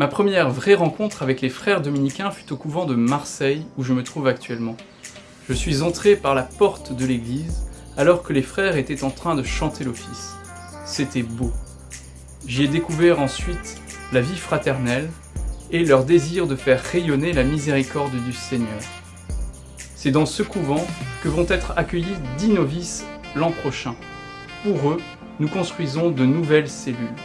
Ma première vraie rencontre avec les frères dominicains fut au couvent de Marseille, où je me trouve actuellement. Je suis entré par la porte de l'église, alors que les frères étaient en train de chanter l'office. C'était beau. J'y ai découvert ensuite la vie fraternelle et leur désir de faire rayonner la miséricorde du Seigneur. C'est dans ce couvent que vont être accueillis dix novices l'an prochain. Pour eux, nous construisons de nouvelles cellules.